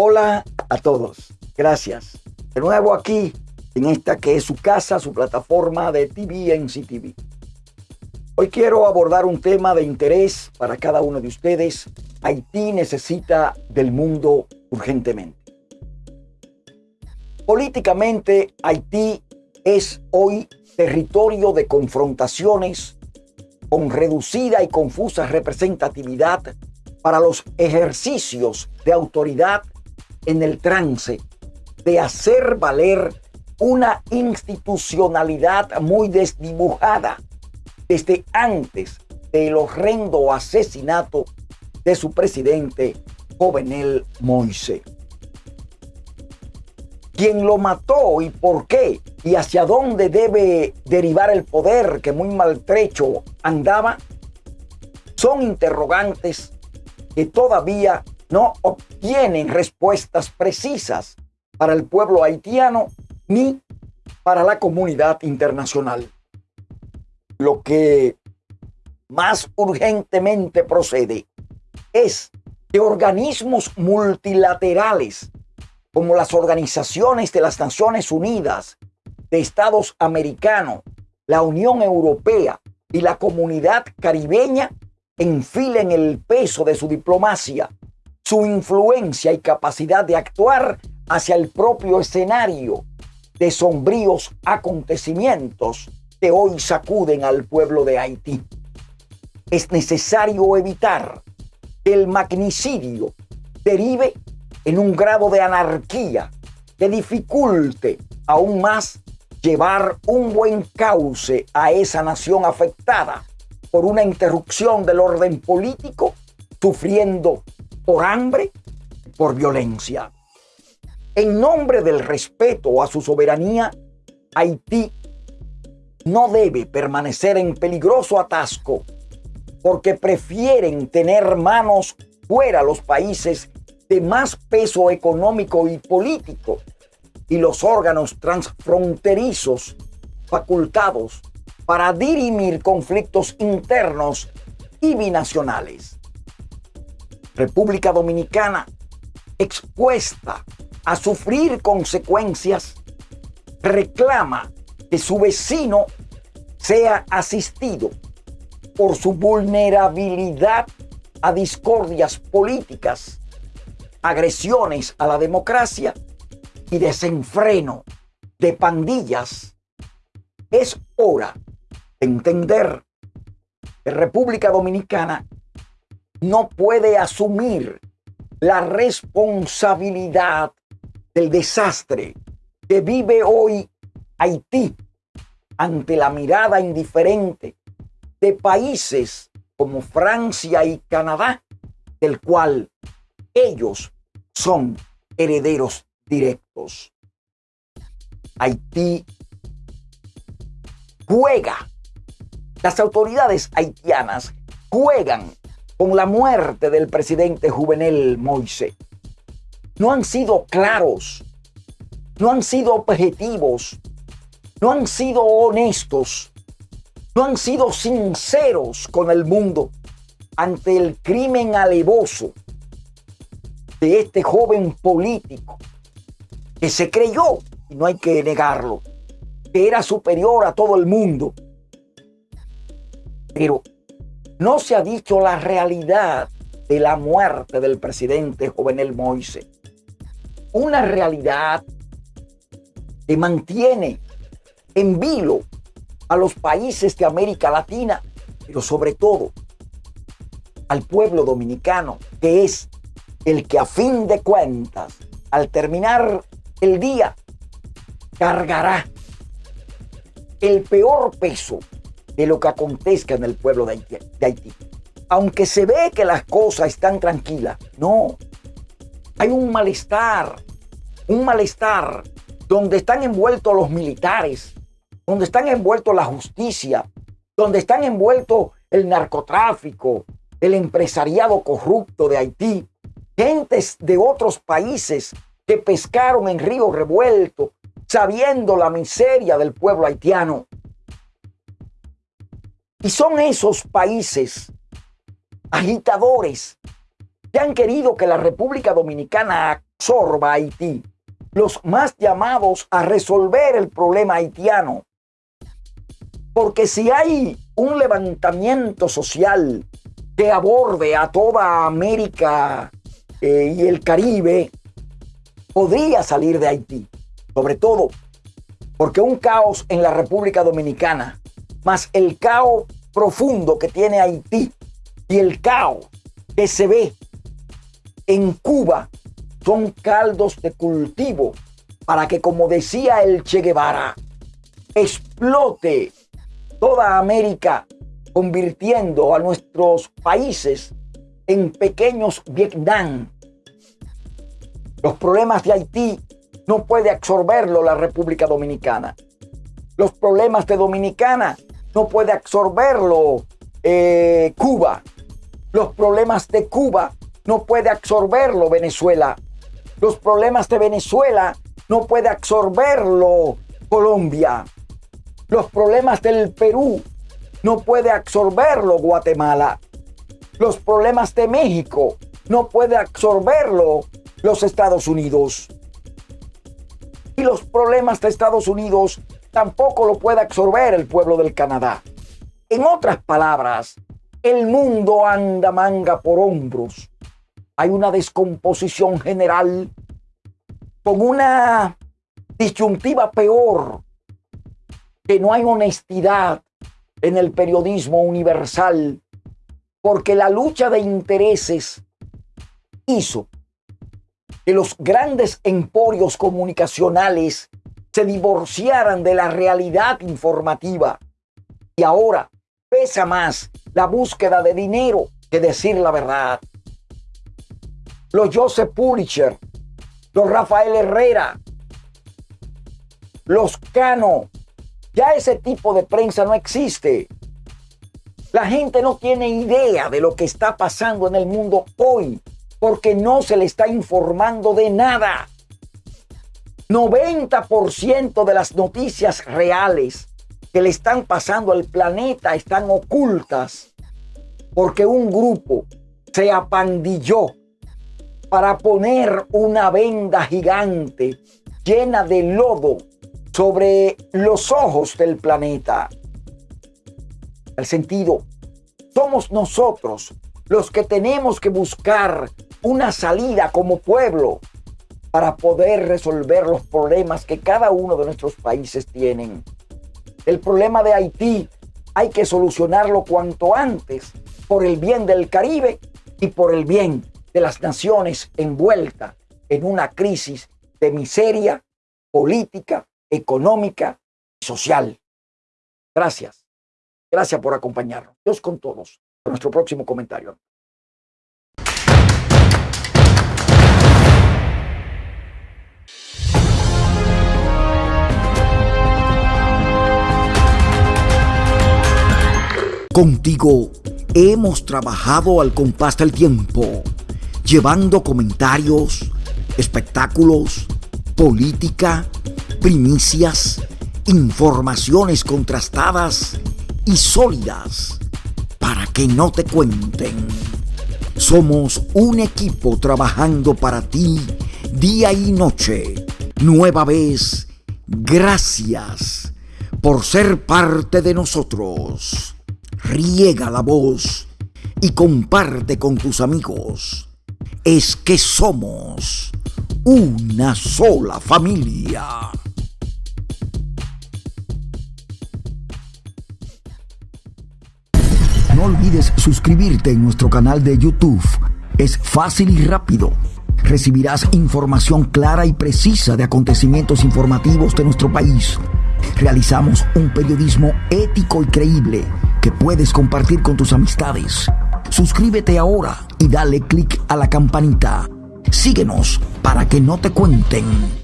Hola a todos. Gracias. De nuevo aquí en esta que es su casa, su plataforma de TV en CTV. Hoy quiero abordar un tema de interés para cada uno de ustedes. Haití necesita del mundo urgentemente. Políticamente, Haití es hoy territorio de confrontaciones con reducida y confusa representatividad para los ejercicios de autoridad en el trance de hacer valer una institucionalidad muy desdibujada desde antes del horrendo asesinato de su presidente Jovenel Moise. ¿Quién lo mató y por qué? ¿Y hacia dónde debe derivar el poder que muy maltrecho andaba? Son interrogantes que todavía no obtienen respuestas precisas para el pueblo haitiano ni para la comunidad internacional. Lo que más urgentemente procede es que organismos multilaterales como las organizaciones de las Naciones Unidas, de Estados Americanos, la Unión Europea y la comunidad caribeña enfilen el peso de su diplomacia, su influencia y capacidad de actuar hacia el propio escenario de sombríos acontecimientos que hoy sacuden al pueblo de Haití. Es necesario evitar que el magnicidio derive en un grado de anarquía que dificulte aún más llevar un buen cauce a esa nación afectada por una interrupción del orden político, sufriendo por hambre, por violencia. En nombre del respeto a su soberanía, Haití no debe permanecer en peligroso atasco porque prefieren tener manos fuera los países de más peso económico y político y los órganos transfronterizos facultados para dirimir conflictos internos y binacionales. República Dominicana, expuesta a sufrir consecuencias, reclama que su vecino sea asistido por su vulnerabilidad a discordias políticas, agresiones a la democracia y desenfreno de pandillas. Es hora de entender que República Dominicana no puede asumir la responsabilidad del desastre que vive hoy Haití ante la mirada indiferente de países como Francia y Canadá, del cual ellos son herederos directos. Haití juega, las autoridades haitianas juegan con la muerte del presidente Juvenel Moise no han sido claros, no han sido objetivos, no han sido honestos, no han sido sinceros con el mundo ante el crimen alevoso de este joven político que se creyó, y no hay que negarlo, que era superior a todo el mundo. Pero no se ha dicho la realidad de la muerte del presidente Jovenel Moise. Una realidad que mantiene en vilo a los países de América Latina, pero sobre todo al pueblo dominicano, que es el que a fin de cuentas, al terminar el día, cargará el peor peso de lo que acontezca en el pueblo de Haití. Aunque se ve que las cosas están tranquilas, no, hay un malestar, un malestar donde están envueltos los militares, donde están envueltos la justicia, donde están envueltos el narcotráfico, el empresariado corrupto de Haití, gentes de otros países que pescaron en río revuelto, sabiendo la miseria del pueblo haitiano. Y son esos países agitadores que han querido que la República Dominicana absorba Haití, los más llamados a resolver el problema haitiano. Porque si hay un levantamiento social que aborde a toda América eh, y el Caribe, podría salir de Haití. Sobre todo porque un caos en la República Dominicana, más el caos profundo que tiene Haití y el caos que se ve en Cuba son caldos de cultivo para que, como decía el Che Guevara, explote toda América, convirtiendo a nuestros países en pequeños Vietnam. Los problemas de Haití no puede absorberlo la República Dominicana. Los problemas de Dominicana no puede absorberlo eh, Cuba. Los problemas de Cuba no puede absorberlo Venezuela. Los problemas de Venezuela no puede absorberlo Colombia. Los problemas del Perú no puede absorberlo Guatemala. Los problemas de México no puede absorberlo los Estados Unidos. Y los problemas de Estados Unidos tampoco lo puede absorber el pueblo del Canadá. En otras palabras, el mundo anda manga por hombros hay una descomposición general con una disyuntiva peor, que no hay honestidad en el periodismo universal, porque la lucha de intereses hizo que los grandes emporios comunicacionales se divorciaran de la realidad informativa. Y ahora pesa más la búsqueda de dinero que decir la verdad los Joseph Pulitzer, los Rafael Herrera, los Cano. Ya ese tipo de prensa no existe. La gente no tiene idea de lo que está pasando en el mundo hoy porque no se le está informando de nada. 90% de las noticias reales que le están pasando al planeta están ocultas porque un grupo se apandilló para poner una venda gigante llena de lodo sobre los ojos del planeta. El sentido, somos nosotros los que tenemos que buscar una salida como pueblo para poder resolver los problemas que cada uno de nuestros países tienen. El problema de Haití hay que solucionarlo cuanto antes por el bien del Caribe y por el bien de las naciones envueltas en una crisis de miseria política, económica y social. Gracias. Gracias por acompañarnos. Dios con todos. nuestro próximo comentario. Contigo hemos trabajado al compás del tiempo llevando comentarios, espectáculos, política, primicias, informaciones contrastadas y sólidas para que no te cuenten. Somos un equipo trabajando para ti día y noche. Nueva vez, gracias por ser parte de nosotros. Riega la voz y comparte con tus amigos es que somos una sola familia. No olvides suscribirte en nuestro canal de YouTube. Es fácil y rápido. Recibirás información clara y precisa de acontecimientos informativos de nuestro país. Realizamos un periodismo ético y creíble que puedes compartir con tus amistades. Suscríbete ahora y dale clic a la campanita. Síguenos para que no te cuenten